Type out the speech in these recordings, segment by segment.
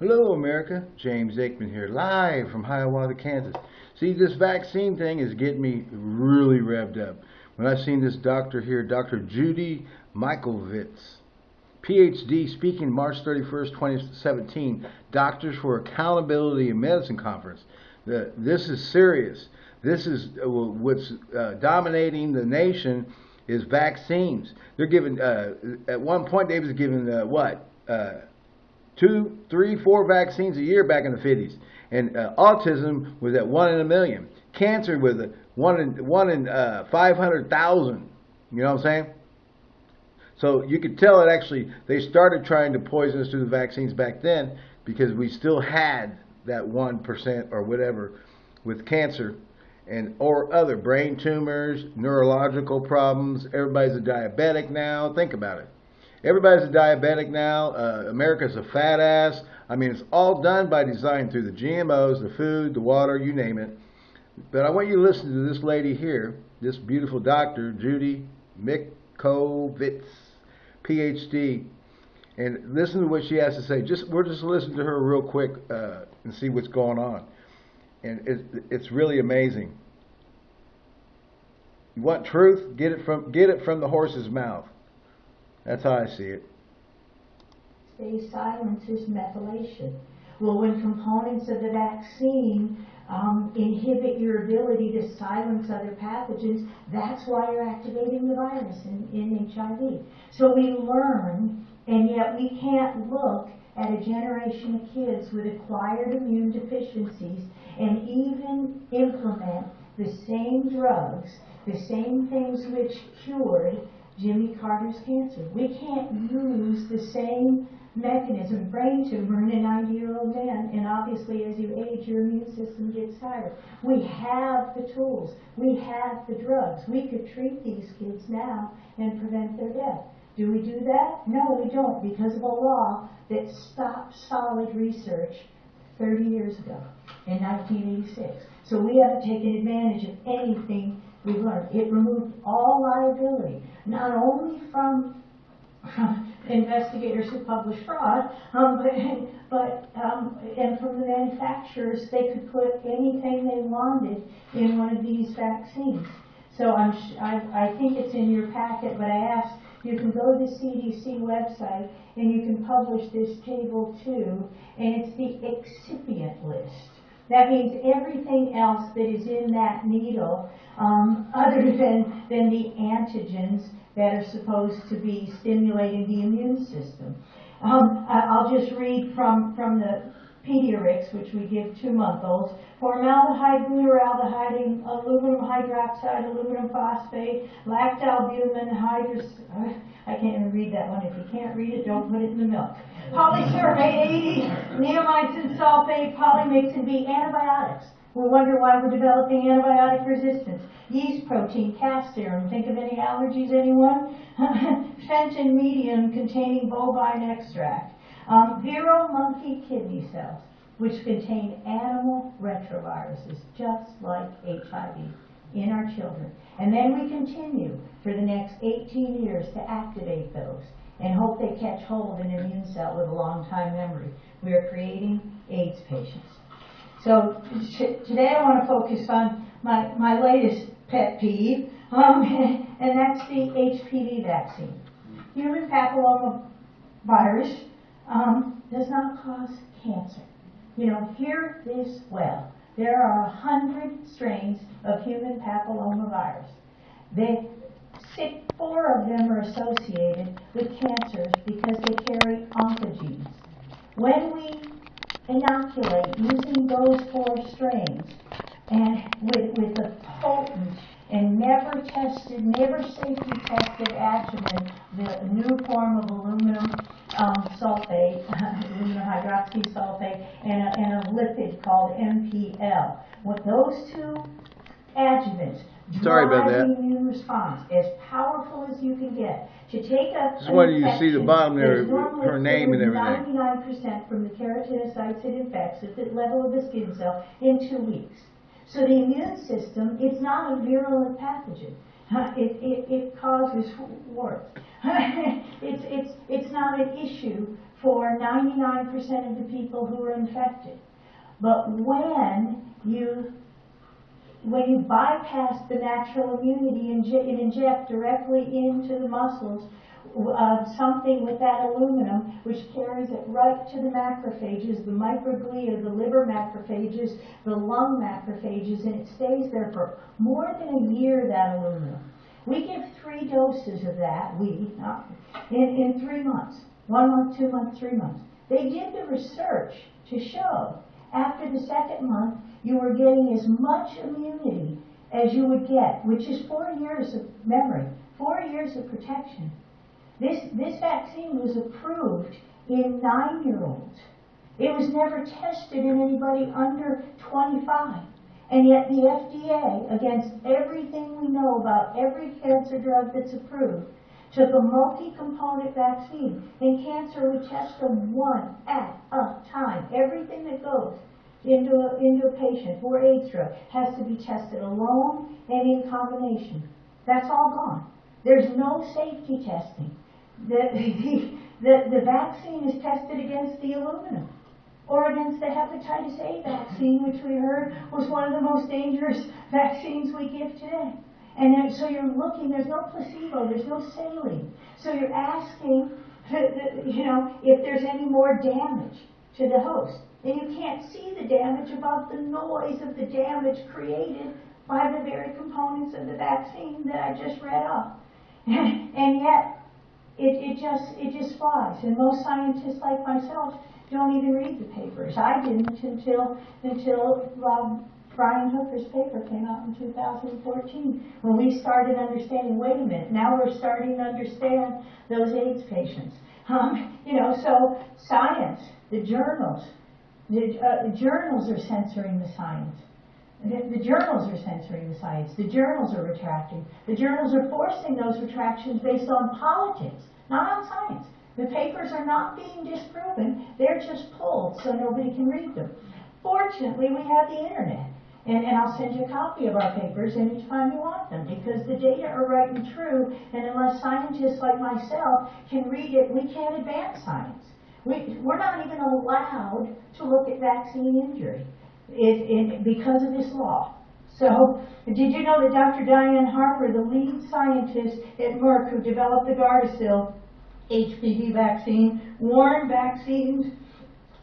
Hello, America. James Aikman here, live from Hiawatha, Kansas. See, this vaccine thing is getting me really revved up. When I seen this doctor here, Dr. Judy Mikovits, PhD, speaking March 31st, 2017, Doctors for Accountability in Medicine Conference. The, this is serious. This is uh, what's uh, dominating the nation is vaccines. They're giving, uh, at one point they was giving, uh, what, uh, two, three, four vaccines a year back in the 50s. And uh, autism was at one in a million. Cancer was one in, one in uh, 500,000. You know what I'm saying? So you could tell it actually, they started trying to poison us through the vaccines back then because we still had that 1% or whatever with cancer and or other brain tumors, neurological problems. Everybody's a diabetic now. Think about it. Everybody's a diabetic now. Uh, America's a fat ass. I mean, it's all done by design through the GMOs, the food, the water, you name it. But I want you to listen to this lady here, this beautiful doctor, Judy Mikovits, PhD, and listen to what she has to say. Just we're just listening to her real quick uh, and see what's going on, and it, it's really amazing. You want truth? Get it from get it from the horse's mouth. That's how I see it. Stay silences methylation. Well, when components of the vaccine um, inhibit your ability to silence other pathogens, that's why you're activating the virus in, in HIV. So we learn, and yet we can't look at a generation of kids with acquired immune deficiencies and even implement the same drugs, the same things which cured Jimmy Carter's cancer. We can't use the same mechanism, brain tumor in a 90 year old man, and obviously as you age, your immune system gets tired. We have the tools, we have the drugs. We could treat these kids now and prevent their death. Do we do that? No, we don't, because of a law that stopped solid research 30 years ago in 1986. So we haven't taken advantage of anything we've learned. It removed all liability, not only from investigators who publish fraud, um, but, but um, and from the manufacturers, they could put anything they wanted in one of these vaccines. So I'm, I, I think it's in your packet, but I asked, you can go to the CDC website and you can publish this table too, and it's the excipient list. That means everything else that is in that needle, um, other than, than the antigens that are supposed to be stimulating the immune system. Um, I'll just read from, from the Pediarix, which we give two-month-olds, formaldehyde, glutaraldehyde, aluminum hydroxide, aluminum phosphate, lactalbumin, hydros... I can't even read that one. If you can't read it, don't put it in the milk. Polysorbate 80, neomycin sulfate, polymyxin B, antibiotics. We wonder why we're developing antibiotic resistance. Yeast protein, calf serum. Think of any allergies, anyone? Fenton medium containing bovine extract. Um, monkey kidney cells, which contain animal retroviruses, just like HIV, in our children. And then we continue for the next 18 years to activate those and hope they catch hold of an immune cell with a long time memory. We are creating AIDS patients. So today I want to focus on my, my latest pet peeve, um, and that's the HPV vaccine. Human papilloma virus um, does not cause cancer. You know, hear this well. There are a hundred strains of human papilloma virus. They, four of them are associated with cancers because they carry oncogenes. When we inoculate using those four strains and with, with the potent and never tested, never safety tested adjuvant, the new form of aluminum um, sulfate, aluminum hydroxysulfate, and a, and a lipid called MPL. With those two adjuvants Sorry about that. immune response, as powerful as you can get. To take a Just wanted you see the bottom there, her name and everything. 99% from the keratinocytes it infects at the level of the skin cell in two weeks. So the immune system, it's not a virulent pathogen. It, it, it causes warts. it's, it's, it's not an issue for ninety-nine percent of the people who are infected. But when you, when you bypass the natural immunity and and inject directly into the muscles, uh, something with that aluminum, which carries it right to the macrophages, the microglia, the liver macrophages, the lung macrophages, and it stays there for more than a year, that aluminum. We give three doses of that, we, not, in, in three months. One month, two months, three months. They did the research to show after the second month you were getting as much immunity as you would get, which is four years of memory, four years of protection. This, this vaccine was approved in nine-year-olds. It was never tested in anybody under 25. And yet the FDA, against everything we know about every cancer drug that's approved, took a multi-component vaccine. In cancer, we test them one at a time. Everything that goes into a, into a patient for AIDS drug has to be tested alone and in combination. That's all gone. There's no safety testing. The, the, the, the vaccine is tested against the aluminum or against the hepatitis A vaccine, which we heard was one of the most dangerous vaccines we give today. And then, so you're looking, there's no placebo, there's no saline. So you're asking, you know, if there's any more damage to the host. And you can't see the damage above the noise of the damage created by the very components of the vaccine that I just read off. and yet, it, it just it just flies. And most scientists like myself don't even read the papers. I didn't until until um, Brian Hooker's paper came out in 2014 when we started understanding. Wait a minute, now we're starting to understand those AIDS patients. Um, you know, so science, the journals, the, uh, the journals are censoring the science. The, journals are censoring the science. The journals are retracting. The journals are forcing those retractions based on politics, not on science. The papers are not being disproven. They're just pulled so nobody can read them. Fortunately, we have the internet. And, and I'll send you a copy of our papers anytime you want them because the data are right and true. And unless scientists like myself can read it, we can't advance science. We, we're not even allowed to look at vaccine injury it, it, because of this law. So, did you know that Dr. Diane Harper, the lead scientist at Merck who developed the Gardasil HPV vaccine, warned vaccines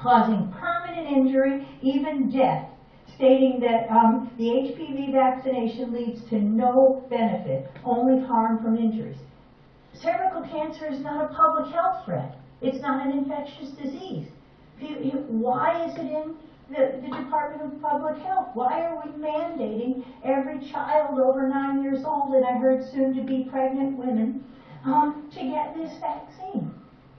causing permanent injury, even death, stating that um, the HPV vaccination leads to no benefit, only harm from injuries. Cervical cancer is not a public health threat. It's not an infectious disease. Why is it in the, the, Department of Public Health. Why are we mandating every child over nine years old, and I heard soon to be pregnant women, um, to get this vaccine?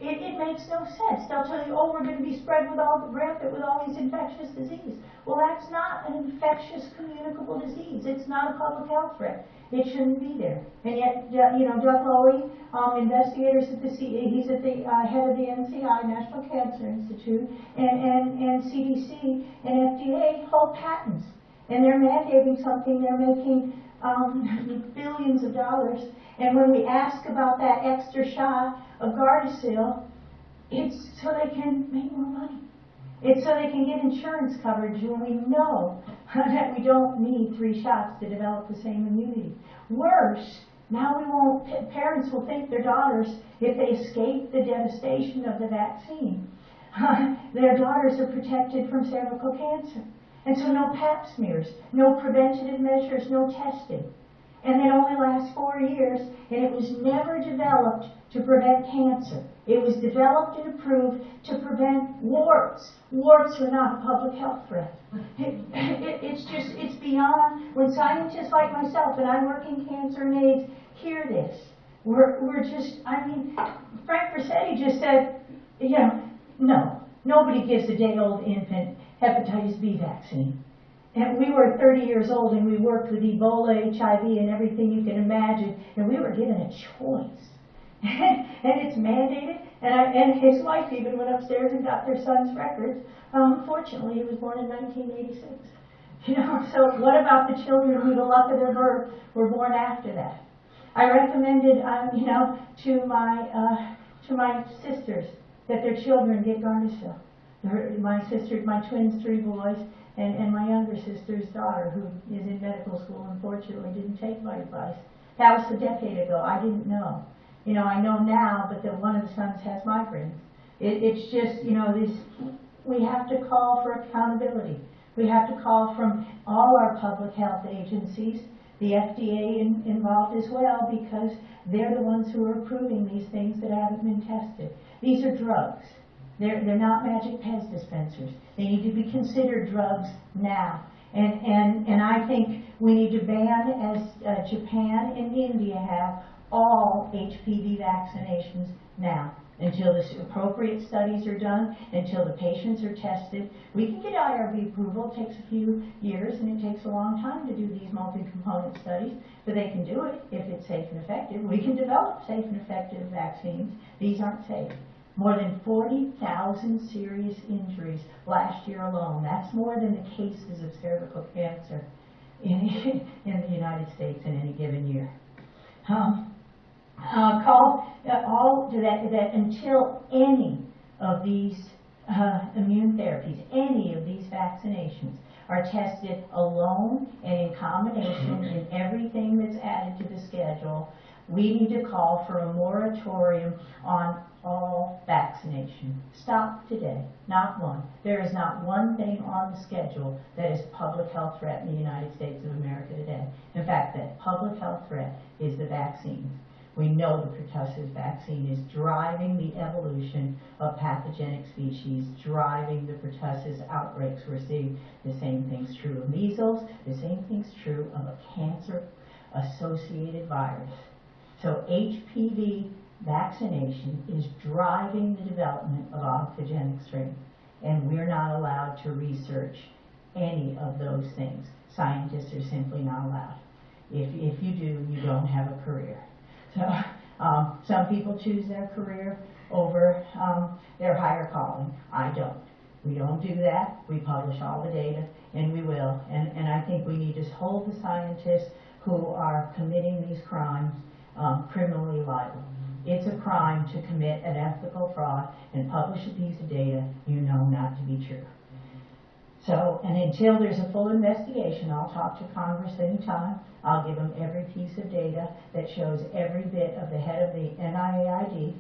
It, it, makes no sense. They'll tell you, oh, we're going to be spread with all the rampant with all these infectious diseases. Well, that's not an infectious communicable disease. It's not a public health threat. It shouldn't be there. And yet, you know, Doug Lowy, um, investigators at the C, he's at the uh, head of the NCI, National Cancer Institute, and, and, and CDC and FDA hold patents. And they're mandating something. They're making um, billions of dollars. And when we ask about that extra shot of Gardasil, it's so they can make more money. It's so they can get insurance coverage when we know that we don't need three shots to develop the same immunity. Worse, now we won't, parents will think their daughters, if they escape the devastation of the vaccine, their daughters are protected from cervical cancer. And so no pap smears, no preventative measures, no testing. And it only lasts four years, and it was never developed to prevent cancer. It was developed and approved to prevent warts. Warts are not a public health threat. It, it, it's just, it's beyond, when scientists like myself, and I work in cancer and AIDS, hear this. We're, we're just, I mean, Frank Ruscetti just said, you know, no, nobody gives a day old infant hepatitis B vaccine. And we were 30 years old and we worked with Ebola, HIV, and everything you can imagine, and we were given a choice. and it's mandated. And, I, and his wife even went upstairs and got their son's records. Um, fortunately, he was born in 1986. You know, so what about the children who, the luck of their birth, were born after that? I recommended, um, you know, to my uh, to my sisters that their children get Gardasil. My sister, my twins, three boys, and, and my younger sister's daughter, who is in medical school, unfortunately didn't take my advice. That was a decade ago. I didn't know. You know, I know now, but that one of the sons has migraines. It, it's just, you know, this, we have to call for accountability. We have to call from all our public health agencies, the FDA in, involved as well, because they're the ones who are approving these things that haven't been tested. These are drugs. They're, they're not magic Pez dispensers. They need to be considered drugs now. And, and, and I think we need to ban, as uh, Japan and India have, all HPV vaccinations now until the appropriate studies are done, until the patients are tested. We can get IRB approval, it takes a few years and it takes a long time to do these multi-component studies, but they can do it if it's safe and effective. We can develop safe and effective vaccines. These aren't safe. More than 40,000 serious injuries last year alone. That's more than the cases of cervical cancer in, in the United States in any given year. Um, uh, call uh, all to that, that until any of these uh, immune therapies, any of these vaccinations are tested alone and in combination in everything that's added to the schedule, we need to call for a moratorium on all vaccination. Stop today. Not one. There is not one thing on the schedule that is public health threat in the United States of America today. In fact, that public health threat is the vaccines. We know the pertussis vaccine is driving the evolution of pathogenic species, driving the pertussis outbreaks. We're seeing the same thing's true of measles, the same thing's true of a cancer associated virus. So HPV vaccination is driving the development of oncogenic strains, and we're not allowed to research any of those things. Scientists are simply not allowed. If, if you do, you don't have a career. So um, some people choose their career over um, their higher calling. I don't. We don't do that. We publish all the data, and we will. And, and I think we need to hold the scientists who are committing these crimes um, criminally liable. It's a crime to commit an ethical fraud and publish a piece of data you know not to be true. So, and until there's a full investigation, I'll talk to Congress anytime. I'll give them every piece of data that shows every bit of the head of the NIAID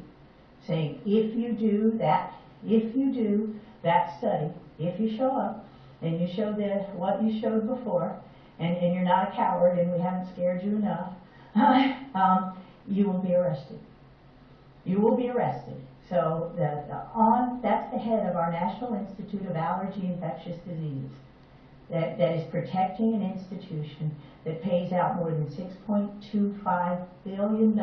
saying, if you do that, if you do that study, if you show up and you show the, what you showed before, and, and you're not a coward and we haven't scared you enough, um, you will be arrested. You will be arrested. So the, the on, that's the head of our National Institute of Allergy and Infectious Diseases that, that is protecting an institution that pays out more than $6.25 billion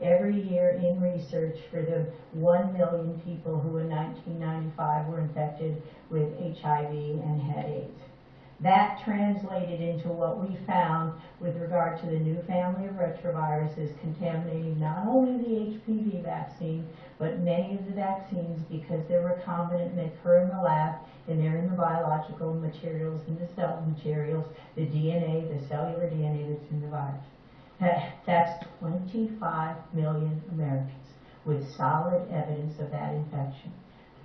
every year in research for the 1 million people who in 1995 were infected with HIV and had AIDS. That translated into what we found with regard to the new family of retroviruses contaminating not only the HPV vaccine, but many of the vaccines because they're recombinant and they occur in the lab and they're in the biological materials and the cell materials, the DNA, the cellular DNA that's in the virus. That's 25 million Americans with solid evidence of that infection,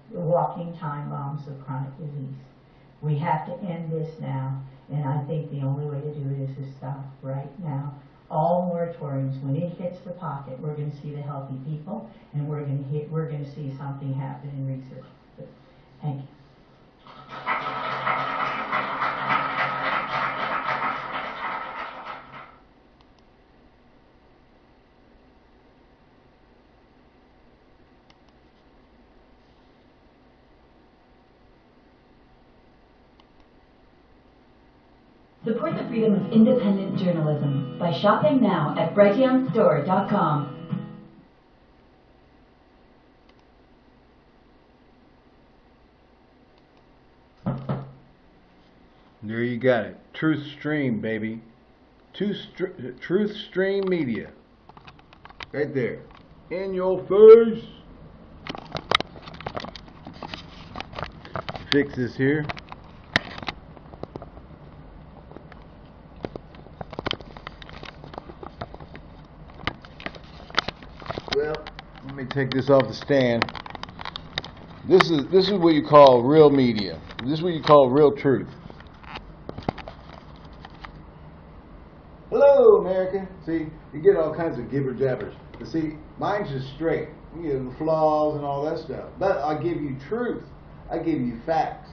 walking time bombs of chronic disease. We have to end this now, and I think the only way to do it is to stop right now. All moratoriums, when it hits the pocket, we're going to see the healthy people, and we're going to hit, we're going to see something happen in research. Thank you. Support the freedom of independent journalism by shopping now at brighteonstore.com. There you got it. Truth Stream, baby. Truth Stream Media. Right there. In your face. Fix this here. Take this off the stand. This is this is what you call real media. This is what you call real truth. Hello, America. See, you get all kinds of gibber jabbers. But see, mine's just straight. You the flaws and all that stuff. But I give you truth. I give you facts.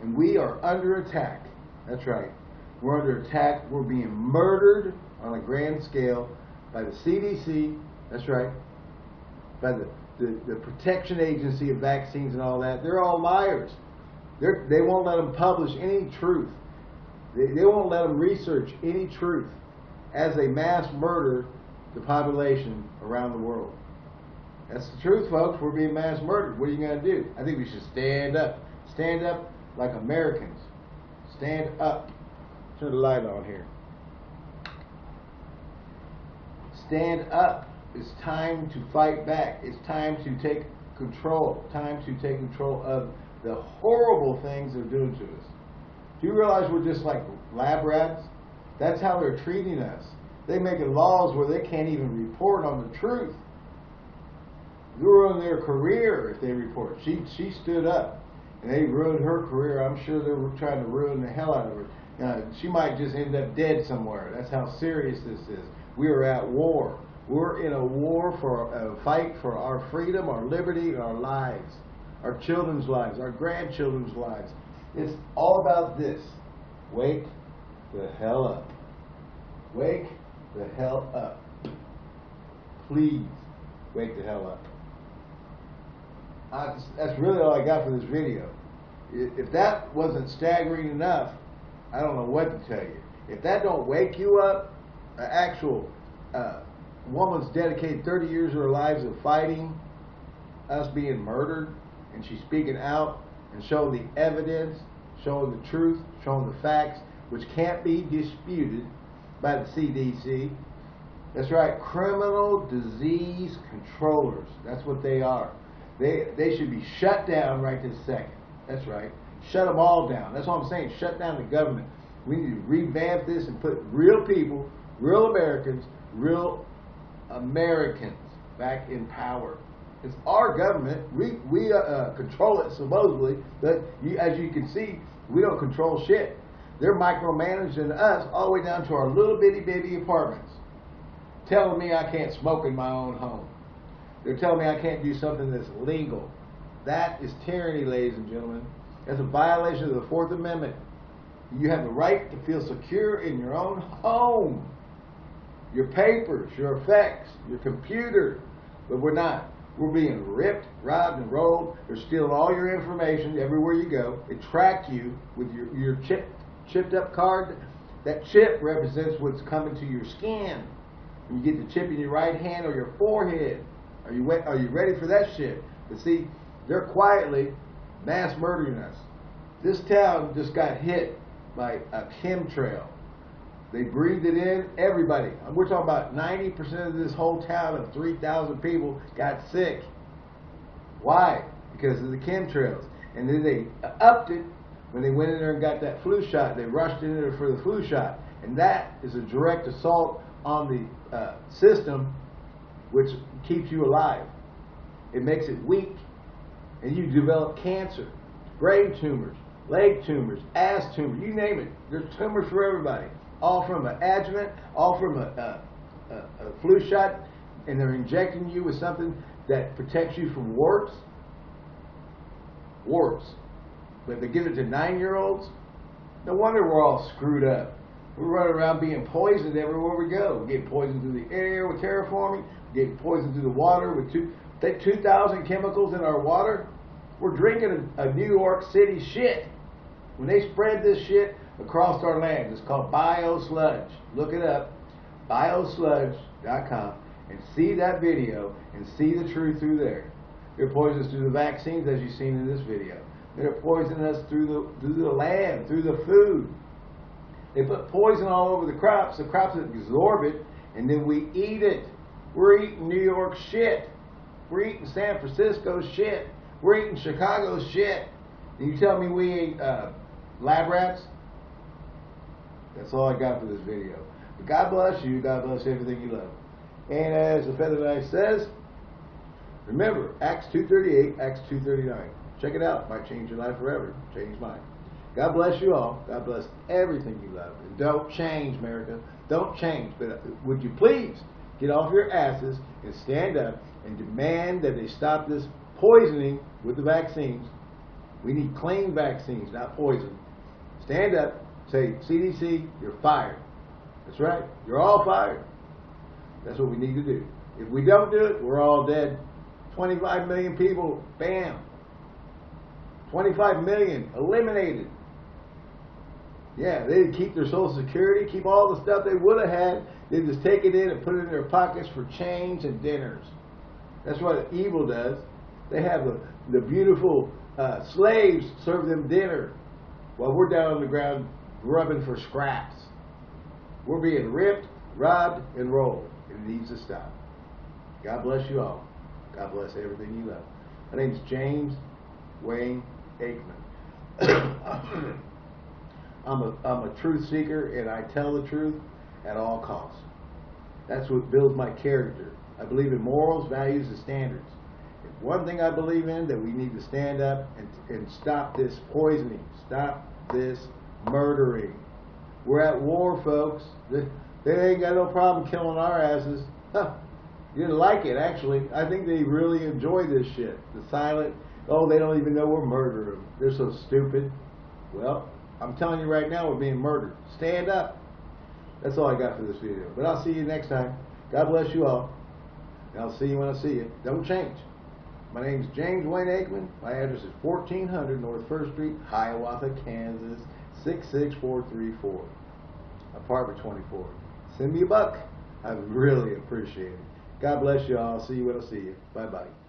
And we are under attack. That's right. We're under attack. We're being murdered on a grand scale by the CDC. That's right. By the, the, the Protection Agency of Vaccines and all that. They're all liars. They're, they won't let them publish any truth. They, they won't let them research any truth as they mass murder the population around the world. That's the truth, folks. We're being mass murdered. What are you going to do? I think we should stand up. Stand up like Americans. Stand up. Turn the light on here. Stand up. It's time to fight back. It's time to take control. Time to take control of the horrible things they're doing to us. Do you realize we're just like lab rats? That's how they're treating us. They're making laws where they can't even report on the truth. You ruin their career if they report. She she stood up, and they ruined her career. I'm sure they were trying to ruin the hell out of her. She might just end up dead somewhere. That's how serious this is. We are at war. We're in a war for a fight for our freedom, our liberty, our lives, our children's lives, our grandchildren's lives. It's all about this. Wake the hell up. Wake the hell up. Please wake the hell up. I, that's really all I got for this video. If that wasn't staggering enough, I don't know what to tell you. If that don't wake you up, an actual uh, woman's dedicated 30 years of her lives of fighting us being murdered, and she's speaking out and showing the evidence, showing the truth, showing the facts, which can't be disputed by the CDC. That's right, criminal disease controllers. That's what they are. They, they should be shut down right this second. That's right. Shut them all down. That's what I'm saying. Shut down the government. We need to revamp this and put real people, real Americans, real Americans back in power. It's our government. We we uh, uh, control it supposedly, but you, as you can see, we don't control shit. They're micromanaging us all the way down to our little bitty baby apartments, telling me I can't smoke in my own home. They're telling me I can't do something that's legal. That is tyranny, ladies and gentlemen. That's a violation of the Fourth Amendment. You have the right to feel secure in your own home. Your papers, your effects, your computer. But we're not. We're being ripped, robbed, and rolled. They're stealing all your information everywhere you go. They track you with your, your chip, chipped up card. That chip represents what's coming to your skin. You get the chip in your right hand or your forehead. Are you are you ready for that shit? But see, they're quietly mass murdering us. This town just got hit by a chemtrail. They breathed it in. Everybody. We're talking about 90% of this whole town of 3,000 people got sick. Why? Because of the chemtrails. And then they upped it when they went in there and got that flu shot. They rushed in there for the flu shot. And that is a direct assault on the uh, system which keeps you alive. It makes it weak. And you develop cancer, brain tumors, leg tumors, ass tumors, you name it. There's tumors for everybody. All from an adjuvant, all from a, a, a, a flu shot, and they're injecting you with something that protects you from warts. Warts. But they give it to nine year olds. No wonder we're all screwed up. We're running around being poisoned everywhere we go. We get poisoned through the air with terraforming, we get poisoned through the water with two, 2,000 chemicals in our water. We're drinking a, a New York City shit. When they spread this shit across our land, it's called biosludge. Look it up, biosludge.com, and see that video and see the truth through there. They're poisoning us through the vaccines, as you've seen in this video. They're poisoning us through the through the land, through the food. They put poison all over the crops. The crops absorb it, and then we eat it. We're eating New York shit. We're eating San Francisco shit. We're eating Chicago shit. And you tell me we ain't uh, lab rats? That's all I got for this video. But God bless you. God bless everything you love. And as the Feather Knife says, remember, Acts 2.38, Acts 2.39. Check it out. Might change your life forever. Change mine. God bless you all. God bless everything you love. And don't change, America. Don't change. But uh, would you please get off your asses and stand up and demand that they stop this poisoning with the vaccines? We need clean vaccines, not poison. Stand up, say, CDC, you're fired. That's right. You're all fired. That's what we need to do. If we don't do it, we're all dead. 25 million people, bam. 25 million eliminated. Yeah, they'd keep their social security, keep all the stuff they would have had. They'd just take it in and put it in their pockets for change and dinners. That's what evil does. They have the, the beautiful uh, slaves serve them dinner while we're down on the ground grubbing for scraps. We're being ripped, robbed, and rolled. It needs to stop. God bless you all. God bless everything you love. My name's James Wayne Aikman. I'm a, I'm a truth seeker and I tell the truth at all costs. That's what builds my character. I believe in morals, values, and standards. One thing I believe in that we need to stand up and, and stop this poisoning, stop this murdering. We're at war, folks. They, ain't got no problem killing our asses. You didn't like it, actually. I think they really enjoy this shit. The silent, oh, they don't even know we're murdering them. They're so stupid. Well, I'm telling you right now, we're being murdered. Stand up. That's all I got for this video. But I'll see you next time. God bless you all. And I'll see you when I see you. Don't change. My name's James Wayne Aikman. My address is 1400 North First Street, Hiawatha, Kansas, 66434. Apartment 24. Send me a buck. I really appreciate it. God bless you all. See you when I see you. Bye bye.